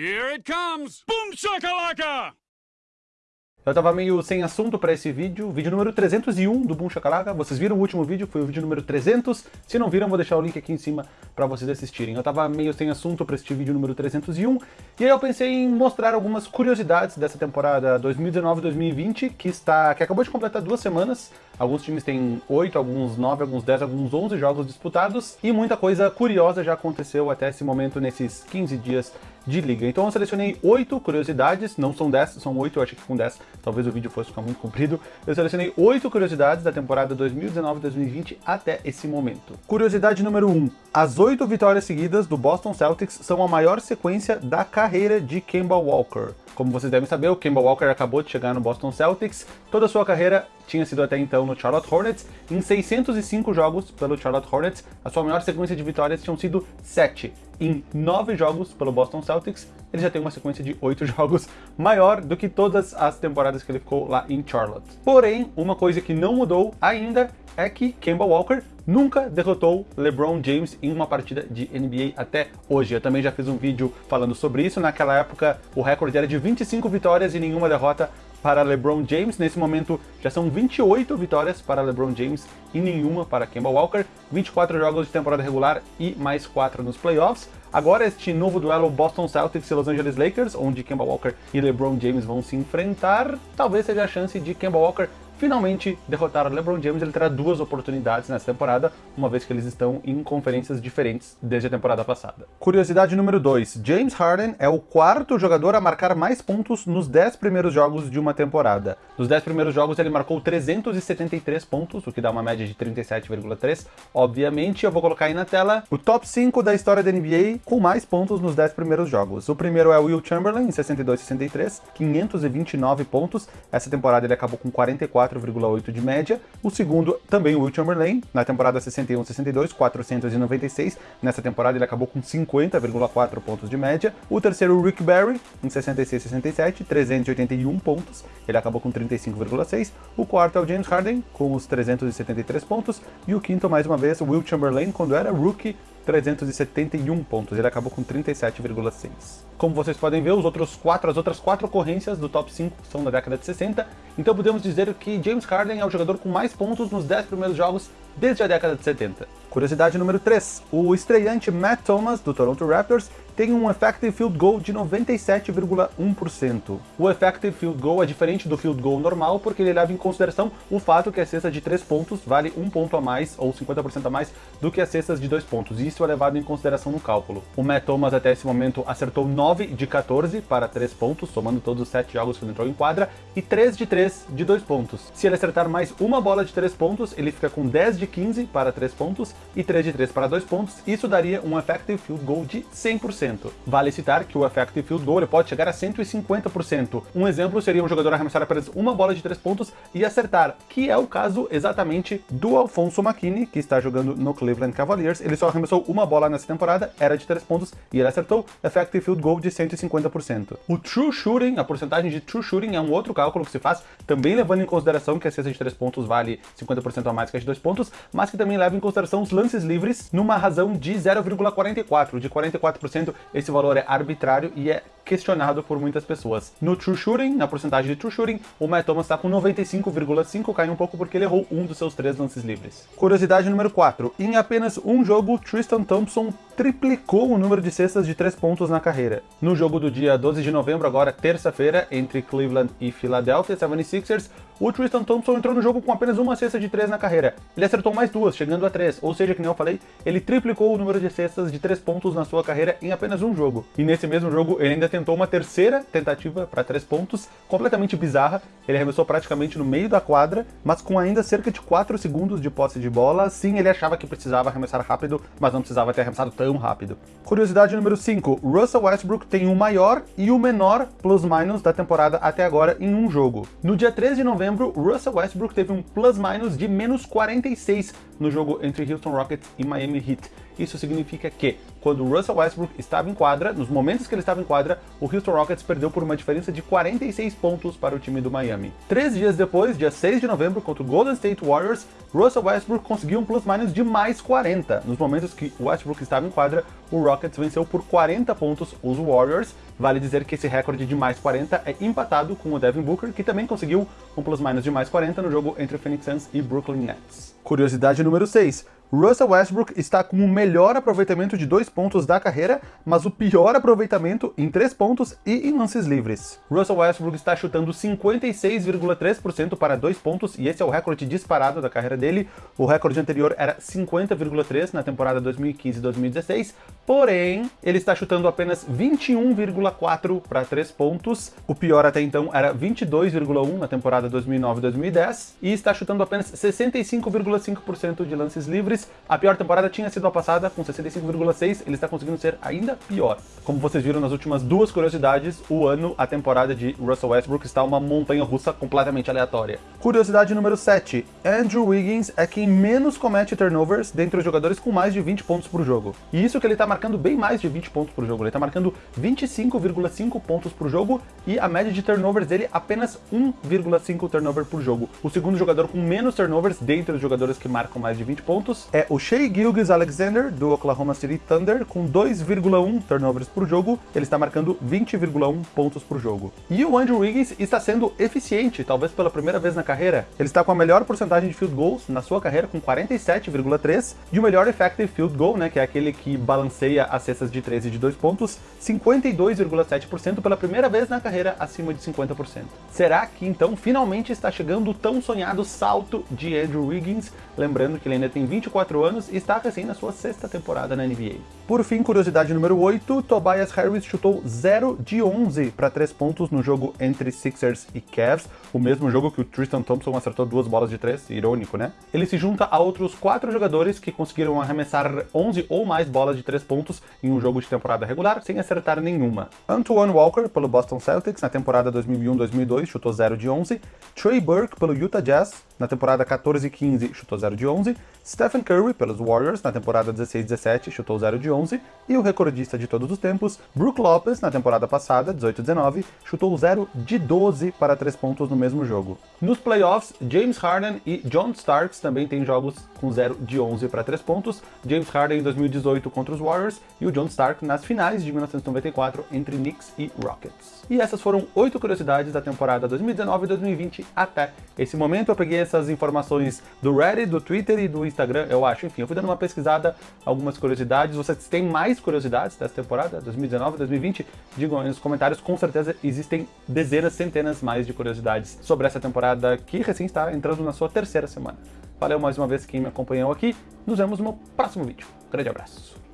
Here it comes! Boom shakalaka! Eu tava meio sem assunto para esse vídeo, vídeo número 301 do Boom Shakalaka. Vocês viram o último vídeo, foi o vídeo número 300. Se não viram, vou deixar o link aqui em cima para vocês assistirem. Eu tava meio sem assunto para este vídeo número 301, e aí eu pensei em mostrar algumas curiosidades dessa temporada 2019-2020, que está que acabou de completar duas semanas. Alguns times têm 8, alguns 9, alguns 10, alguns 11 jogos disputados, e muita coisa curiosa já aconteceu até esse momento nesses 15 dias de liga. Então eu selecionei 8 curiosidades, não são 10, são 8, eu achei que com 10 talvez o vídeo fosse ficar muito comprido. Eu selecionei 8 curiosidades da temporada 2019-2020 até esse momento. Curiosidade número 1. As 8 vitórias seguidas do Boston Celtics são a maior sequência da carreira de Kemba Walker. Como vocês devem saber, o Kemba Walker acabou de chegar no Boston Celtics, toda a sua carreira tinha sido até então no Charlotte Hornets. Em 605 jogos pelo Charlotte Hornets, a sua maior sequência de vitórias tinham sido 7. Em 9 jogos pelo Boston Celtics, ele já tem uma sequência de 8 jogos maior do que todas as temporadas que ele ficou lá em Charlotte. Porém, uma coisa que não mudou ainda é que Kemba Walker nunca derrotou LeBron James em uma partida de NBA até hoje. Eu também já fiz um vídeo falando sobre isso. Naquela época, o recorde era de 25 vitórias e nenhuma derrota para LeBron James. Nesse momento, já são 28 vitórias para LeBron James e nenhuma para Kemba Walker. 24 jogos de temporada regular e mais 4 nos playoffs. Agora este novo duelo Boston Celtics e Los Angeles Lakers, onde Kemba Walker e LeBron James vão se enfrentar, talvez seja a chance de Kemba Walker finalmente derrotar o LeBron James, ele terá duas oportunidades nessa temporada, uma vez que eles estão em conferências diferentes desde a temporada passada. Curiosidade número 2, James Harden é o quarto jogador a marcar mais pontos nos 10 primeiros jogos de uma temporada. Nos 10 primeiros jogos ele marcou 373 pontos, o que dá uma média de 37,3. Obviamente, eu vou colocar aí na tela o top 5 da história da NBA com mais pontos nos 10 primeiros jogos. O primeiro é o Will Chamberlain, em 62-63, 529 pontos. Essa temporada ele acabou com 44 4,8 de média. O segundo, também o Will Chamberlain, na temporada 61-62, 496. Nessa temporada ele acabou com 50,4 pontos de média. O terceiro, o Rick Barry, em 66-67, 381 pontos. Ele acabou com 35,6. O quarto é o James Harden, com os 373 pontos. E o quinto, mais uma vez, o Will Chamberlain, quando era rookie, 371 pontos. Ele acabou com 37,6. Como vocês podem ver, os outros quatro, as outras quatro ocorrências do top 5 são da década de 60, então podemos dizer que James Harden é o jogador com mais pontos nos 10 primeiros jogos desde a década de 70. Curiosidade número 3. O estreante Matt Thomas, do Toronto Raptors, tem um Effective Field Goal de 97,1%. O Effective Field Goal é diferente do Field Goal normal porque ele leva em consideração o fato que a cesta de 3 pontos vale 1 ponto a mais, ou 50% a mais, do que as cestas de 2 pontos, e isso é levado em consideração no cálculo. O Matt Thomas até esse momento acertou 9 de 14 para 3 pontos, somando todos os 7 jogos que ele entrou em quadra, e 3 de 3 de 2 pontos. Se ele acertar mais uma bola de 3 pontos, ele fica com 10 de 15 para 3 pontos, e 3 de 3 para 2 pontos, isso daria um Effective Field Goal de 100%. Vale citar que o effective field goal pode chegar a 150%. Um exemplo seria um jogador arremessar apenas uma bola de 3 pontos e acertar, que é o caso exatamente do Alfonso McKinney, que está jogando no Cleveland Cavaliers. Ele só arremessou uma bola nessa temporada, era de 3 pontos, e ele acertou effective field goal de 150%. O true shooting, a porcentagem de true shooting é um outro cálculo que se faz, também levando em consideração que a cesta de 3 pontos vale 50% a mais que a de 2 pontos, mas que também leva em consideração os lances livres numa razão de 0,44, de 44% esse valor é arbitrário e é questionado por muitas pessoas. No true shooting, na porcentagem de true shooting, o Matt Thomas está com 95,5, caiu um pouco porque ele errou um dos seus três lances livres. Curiosidade número 4. Em apenas um jogo, Tristan Thompson triplicou o número de cestas de 3 pontos na carreira. No jogo do dia 12 de novembro, agora terça-feira, entre Cleveland e Philadelphia 76ers, o Tristan Thompson entrou no jogo com apenas uma cesta de 3 na carreira. Ele acertou mais duas, chegando a 3, ou seja, que nem eu falei, ele triplicou o número de cestas de 3 pontos na sua carreira em apenas um jogo. E nesse mesmo jogo, ele ainda tentou uma terceira tentativa para 3 pontos, completamente bizarra. Ele arremessou praticamente no meio da quadra, mas com ainda cerca de 4 segundos de posse de bola. Sim, ele achava que precisava arremessar rápido, mas não precisava ter arremessado tão rápido. Curiosidade número 5. Russell Westbrook tem o maior e o menor plus-minus da temporada até agora em um jogo. No dia 13 de novembro, Russell Westbrook teve um plus-minus de menos 46 no jogo entre Houston Rockets e Miami Heat. Isso significa que, quando Russell Westbrook estava em quadra, nos momentos que ele estava em quadra, o Houston Rockets perdeu por uma diferença de 46 pontos para o time do Miami. Três dias depois, dia 6 de novembro, contra o Golden State Warriors, Russell Westbrook conseguiu um plus-minus de mais 40. Nos momentos que Westbrook estava em quadra, o Rockets venceu por 40 pontos os Warriors, Vale dizer que esse recorde de mais 40 é empatado com o Devin Booker, que também conseguiu um plus-minus de mais 40 no jogo entre o Phoenix Suns e Brooklyn Nets. Curiosidade número 6. Russell Westbrook está com o melhor aproveitamento de dois pontos da carreira, mas o pior aproveitamento em três pontos e em lances livres. Russell Westbrook está chutando 56,3% para dois pontos, e esse é o recorde disparado da carreira dele. O recorde anterior era 50,3% na temporada 2015-2016, porém, ele está chutando apenas 21,4% para três pontos. O pior até então era 22,1% na temporada 2009-2010, e está chutando apenas 65,5% de lances livres a pior temporada tinha sido a passada, com 65,6, ele está conseguindo ser ainda pior. Como vocês viram nas últimas duas curiosidades, o ano, a temporada de Russell Westbrook está uma montanha russa completamente aleatória. Curiosidade número 7. Andrew Wiggins é quem menos comete turnovers dentre os jogadores com mais de 20 pontos por jogo. E isso que ele está marcando bem mais de 20 pontos por jogo, ele está marcando 25,5 pontos por jogo e a média de turnovers dele apenas 1,5 turnover por jogo. O segundo jogador com menos turnovers dentre os jogadores que marcam mais de 20 pontos é o Shea Gilgis Alexander, do Oklahoma City Thunder, com 2,1 turnovers por jogo, ele está marcando 20,1 pontos por jogo. E o Andrew Wiggins está sendo eficiente, talvez pela primeira vez na carreira. Ele está com a melhor porcentagem de field goals na sua carreira, com 47,3, e o melhor effective field goal, né, que é aquele que balanceia as cestas de 13 e de 2 pontos, 52,7% pela primeira vez na carreira, acima de 50%. Será que então finalmente está chegando o tão sonhado salto de Andrew Wiggins? Lembrando que ele ainda tem 24 24 anos e está recém na sua sexta temporada na NBA. Por fim, curiosidade número 8, Tobias Harris chutou 0 de 11 para 3 pontos no jogo entre Sixers e Cavs, o mesmo jogo que o Tristan Thompson acertou duas bolas de 3, irônico, né? Ele se junta a outros quatro jogadores que conseguiram arremessar 11 ou mais bolas de 3 pontos em um jogo de temporada regular, sem acertar nenhuma. Antoine Walker, pelo Boston Celtics, na temporada 2001-2002, chutou 0 de 11, Trey Burke, pelo Utah Jazz, na temporada 14-15, chutou 0 de 11, Stephen Curry, pelos Warriors, na temporada 16-17, chutou 0 de 11, e o recordista de todos os tempos, Brook Lopez, na temporada passada, 18-19, chutou 0 de 12 para 3 pontos no mesmo jogo. Nos playoffs, James Harden e John Starks também têm jogos com 0 de 11 para 3 pontos, James Harden em 2018 contra os Warriors e o John Stark nas finais de 1994 entre Knicks e Rockets. E essas foram 8 curiosidades da temporada 2019 e 2020 até esse momento. Eu peguei essas informações do Reddit, do Twitter e do Instagram eu acho. Enfim, eu fui dando uma pesquisada, algumas curiosidades. Têm mais curiosidades dessa temporada, 2019, 2020? Digam aí nos comentários, com certeza existem dezenas, centenas mais de curiosidades sobre essa temporada que recém está entrando na sua terceira semana. Valeu mais uma vez quem me acompanhou aqui, nos vemos no próximo vídeo. Grande abraço.